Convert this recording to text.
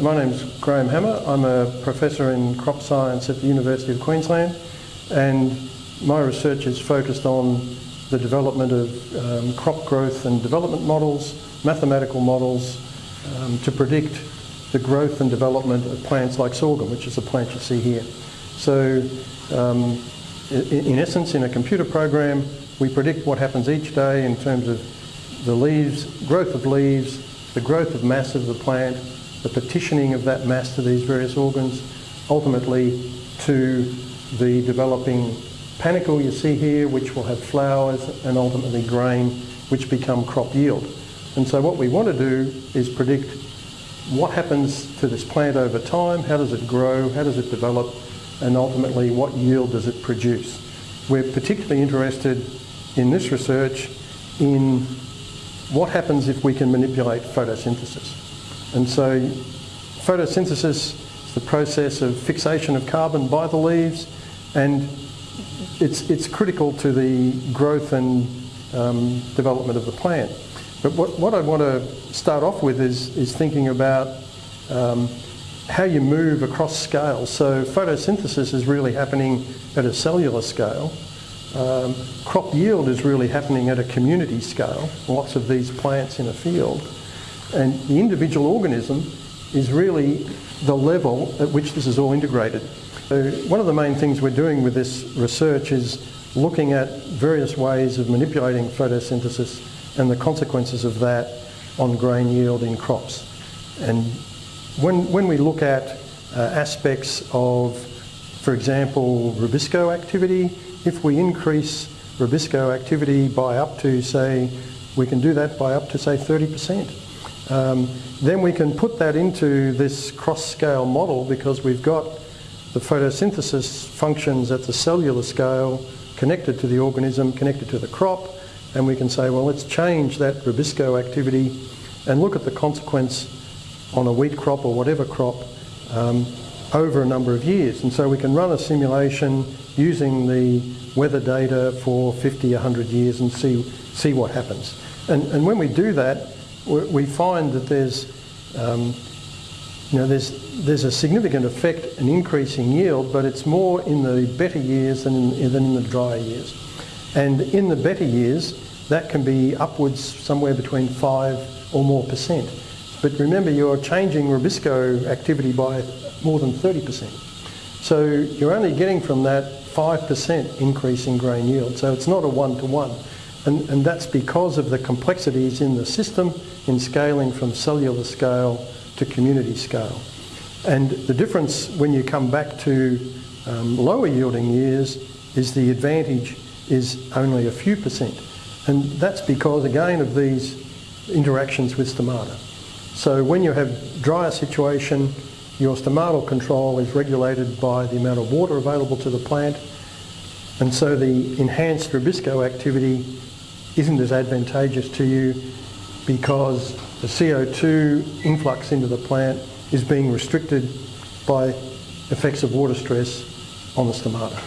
My name's Graham Hammer. I'm a professor in crop science at the University of Queensland and my research is focused on the development of um, crop growth and development models, mathematical models um, to predict the growth and development of plants like sorghum, which is the plant you see here. So um, in, in essence, in a computer program, we predict what happens each day in terms of the leaves, growth of leaves, the growth of mass of the plant, the partitioning of that mass to these various organs, ultimately to the developing panicle you see here, which will have flowers and ultimately grain, which become crop yield. And so what we want to do is predict what happens to this plant over time, how does it grow, how does it develop, and ultimately what yield does it produce. We're particularly interested in this research in what happens if we can manipulate photosynthesis. And so photosynthesis is the process of fixation of carbon by the leaves and it's, it's critical to the growth and um, development of the plant. But what, what I want to start off with is, is thinking about um, how you move across scales. So photosynthesis is really happening at a cellular scale um, crop yield is really happening at a community scale, lots of these plants in a field. And the individual organism is really the level at which this is all integrated. So one of the main things we're doing with this research is looking at various ways of manipulating photosynthesis and the consequences of that on grain yield in crops. And when, when we look at uh, aspects of, for example, rubisco activity, if we increase rubisco activity by up to, say, we can do that by up to, say, 30%. Um, then we can put that into this cross-scale model because we've got the photosynthesis functions at the cellular scale connected to the organism, connected to the crop, and we can say, well, let's change that rubisco activity and look at the consequence on a wheat crop or whatever crop um, over a number of years. And so we can run a simulation using the weather data for 50, 100 years and see, see what happens. And, and when we do that, we find that there's, um, you know, there's, there's a significant effect, an increase in yield, but it's more in the better years than in, than in the drier years. And in the better years, that can be upwards somewhere between 5 or more percent. But remember, you're changing rubisco activity by more than 30%. So you're only getting from that 5% increase in grain yield. So it's not a one-to-one. -one. And, and that's because of the complexities in the system in scaling from cellular scale to community scale. And the difference when you come back to um, lower yielding years is the advantage is only a few percent. And that's because, again, of these interactions with stomata. So when you have drier situation, your stomatal control is regulated by the amount of water available to the plant and so the enhanced rubisco activity isn't as advantageous to you because the CO2 influx into the plant is being restricted by effects of water stress on the stomata.